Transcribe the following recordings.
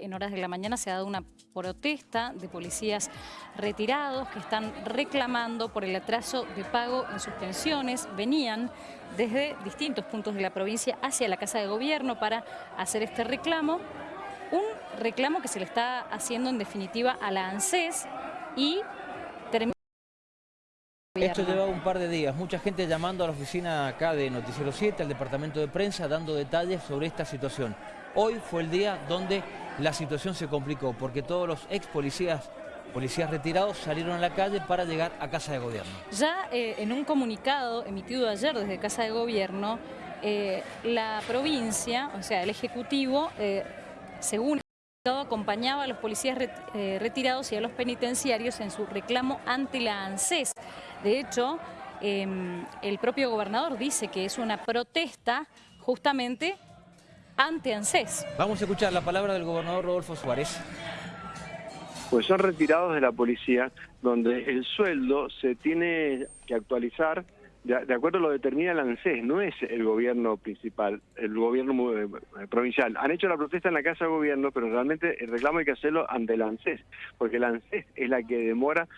En horas de la mañana se ha dado una protesta de policías retirados que están reclamando por el atraso de pago en sus pensiones. Venían desde distintos puntos de la provincia hacia la Casa de Gobierno para hacer este reclamo. Un reclamo que se le está haciendo en definitiva a la ANSES y termina... Esto lleva un par de días, mucha gente llamando a la oficina acá de Noticiero 7, al departamento de prensa, dando detalles sobre esta situación. Hoy fue el día donde la situación se complicó porque todos los ex policías, policías retirados salieron a la calle para llegar a Casa de Gobierno. Ya eh, en un comunicado emitido ayer desde Casa de Gobierno, eh, la provincia, o sea, el Ejecutivo, eh, según acompañaba a los policías retirados y a los penitenciarios en su reclamo ante la ANSES. De hecho, em, el propio gobernador dice que es una protesta justamente ante ANSES. Vamos a escuchar la palabra del gobernador Rodolfo Suárez. Pues son retirados de la policía, donde el sueldo se tiene que actualizar de, acuerdo a lo que determina el ANSES, no es el gobierno principal, el gobierno eh, provincial. Han hecho la protesta en la Casa de Gobierno, pero realmente el reclamo hay que hacerlo ante el ANSES, porque el ANSES es la que demora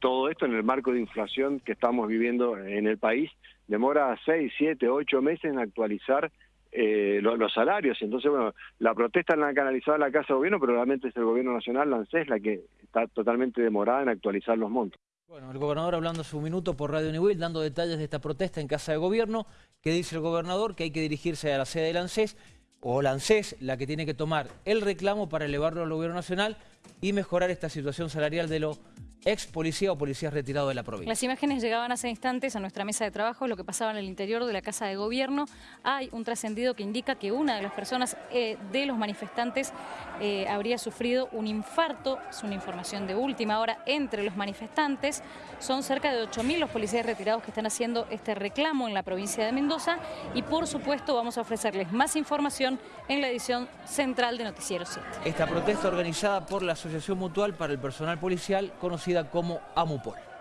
todo esto en el marco de inflación que estamos viviendo en el país, demora seis, siete, ocho meses en actualizar eh, los, salarios. Entonces, bueno, la protesta la han canalizado la Casa de Gobierno, pero realmente es el Gobierno Nacional, la ANSES, la que está totalmente demorada en actualizar los montos. Bueno, el gobernador hablando su minuto por Radio Nivel, dando detalles de esta protesta en Casa de Gobierno, que dice el gobernador que hay que dirigirse a la sede del ANSES, o la la que tiene que tomar el reclamo para elevarlo al Gobierno Nacional y mejorar esta situación salarial de lo ex policía o policías retirados de la provincia. Las imágenes llegaban hace instantes a nuestra mesa de trabajo, lo que pasaba en el interior de la Casa de Gobierno. Hay un trascendido que indica que una de las personas eh, de los manifestantes eh, habría sufrido un infarto, es una información de última hora, entre los manifestantes. Son cerca de 8.000 los policías retirados que están haciendo este reclamo en la provincia de Mendoza y por supuesto vamos a ofrecerles más información en la edición central de Noticiero 7. Esta protesta organizada por la Asociación Mutual para el Personal Policial, conocida como AMUPOL.